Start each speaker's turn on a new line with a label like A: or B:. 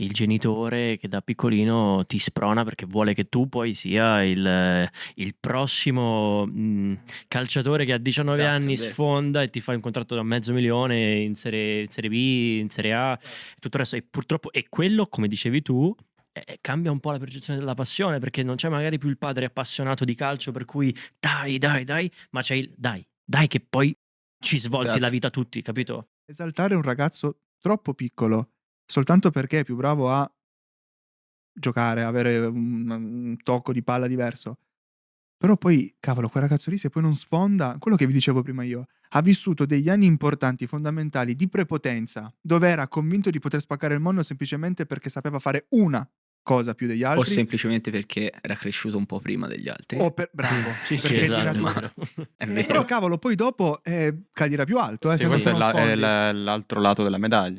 A: il genitore che da piccolino ti sprona perché vuole che tu poi sia il, il prossimo mh, calciatore che a 19
B: Esatto,
A: anni
B: vero.
A: sfonda e ti fa un contratto da mezzo milione in serie, in serie B, in Serie A e tutto il resto. E purtroppo, e quello, come dicevi tu, eh, cambia un po' la percezione della passione perché non c'è magari più il padre appassionato di calcio per cui dai, dai, dai, ma c'è il dai, dai che poi ci svolti
B: Esatto.
A: la vita tutti, capito?
C: Esaltare un ragazzo troppo piccolo soltanto perché è più bravo a giocare, avere un, un tocco di palla diverso. Però poi, cavolo, quel ragazzo lì se poi non sfonda, quello che vi dicevo prima io, ha vissuto degli anni importanti, fondamentali, di prepotenza, dove era convinto di poter spaccare il mondo semplicemente perché sapeva fare una cosa più degli
B: O
C: altri.
B: semplicemente perché era cresciuto un po' prima degli altri.
C: o per, bravo,
A: Sì, sì, esatto, vero.
C: Però cavolo, poi dopo eh, cadirà più alto, eh,
D: Sì, questo è, la- è la- l'altro lato della medaglia.